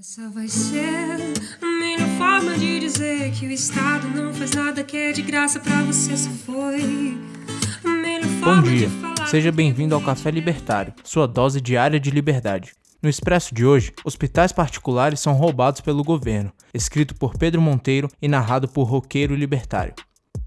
Essa vai ser a melhor forma de dizer que o Estado não faz nada que é de graça pra você se foi. Bom dia, seja bem-vindo ao Café Libertário, sua dose diária de liberdade. No Expresso de hoje, hospitais particulares são roubados pelo governo, escrito por Pedro Monteiro e narrado por Roqueiro Libertário.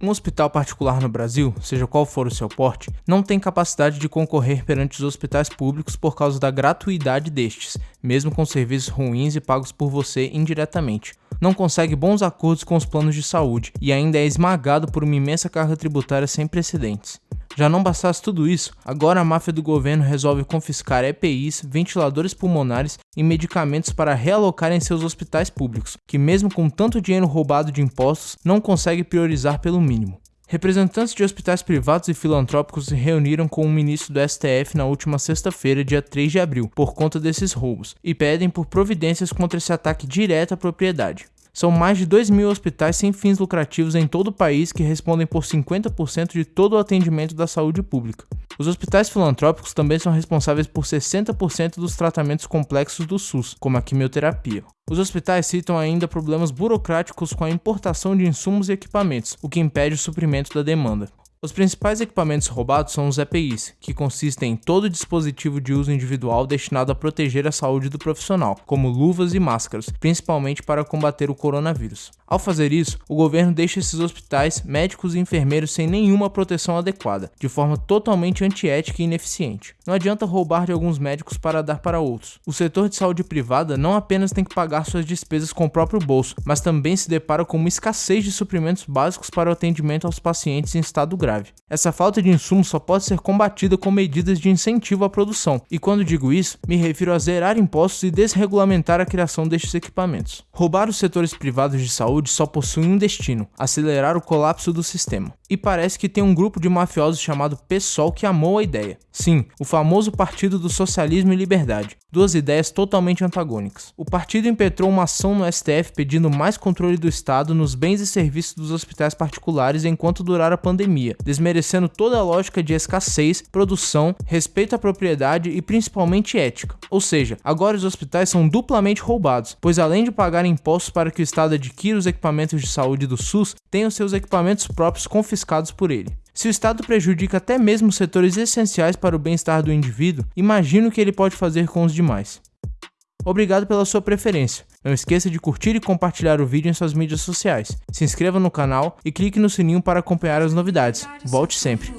Um hospital particular no Brasil, seja qual for o seu porte, não tem capacidade de concorrer perante os hospitais públicos por causa da gratuidade destes, mesmo com serviços ruins e pagos por você indiretamente. Não consegue bons acordos com os planos de saúde e ainda é esmagado por uma imensa carga tributária sem precedentes. Já não bastasse tudo isso, agora a máfia do governo resolve confiscar EPIs, ventiladores pulmonares e medicamentos para realocar em seus hospitais públicos, que mesmo com tanto dinheiro roubado de impostos, não consegue priorizar pelo mínimo. Representantes de hospitais privados e filantrópicos se reuniram com o ministro do STF na última sexta-feira, dia 3 de abril, por conta desses roubos, e pedem por providências contra esse ataque direto à propriedade. São mais de 2 mil hospitais sem fins lucrativos em todo o país que respondem por 50% de todo o atendimento da saúde pública. Os hospitais filantrópicos também são responsáveis por 60% dos tratamentos complexos do SUS, como a quimioterapia. Os hospitais citam ainda problemas burocráticos com a importação de insumos e equipamentos, o que impede o suprimento da demanda. Os principais equipamentos roubados são os EPIs, que consistem em todo dispositivo de uso individual destinado a proteger a saúde do profissional, como luvas e máscaras, principalmente para combater o coronavírus. Ao fazer isso, o governo deixa esses hospitais, médicos e enfermeiros sem nenhuma proteção adequada, de forma totalmente antiética e ineficiente. Não adianta roubar de alguns médicos para dar para outros. O setor de saúde privada não apenas tem que pagar suas despesas com o próprio bolso, mas também se depara com uma escassez de suprimentos básicos para o atendimento aos pacientes em estado grave. Essa falta de insumos só pode ser combatida com medidas de incentivo à produção, e quando digo isso, me refiro a zerar impostos e desregulamentar a criação destes equipamentos. Roubar os setores privados de saúde só possui um destino: acelerar o colapso do sistema. E parece que tem um grupo de mafiosos chamado PSOL que amou a ideia. Sim, o famoso Partido do Socialismo e Liberdade, duas ideias totalmente antagônicas. O partido impetrou uma ação no STF pedindo mais controle do Estado nos bens e serviços dos hospitais particulares enquanto durar a pandemia, desmerecendo toda a lógica de escassez, produção, respeito à propriedade e principalmente ética. Ou seja, agora os hospitais são duplamente roubados, pois além de pagar impostos para que o Estado adquira os equipamentos de saúde do SUS, tem os seus equipamentos próprios confiscados por ele. Se o Estado prejudica até mesmo setores essenciais para o bem-estar do indivíduo, imagino o que ele pode fazer com os demais. Obrigado pela sua preferência. Não esqueça de curtir e compartilhar o vídeo em suas mídias sociais. Se inscreva no canal e clique no sininho para acompanhar as novidades. Volte sempre.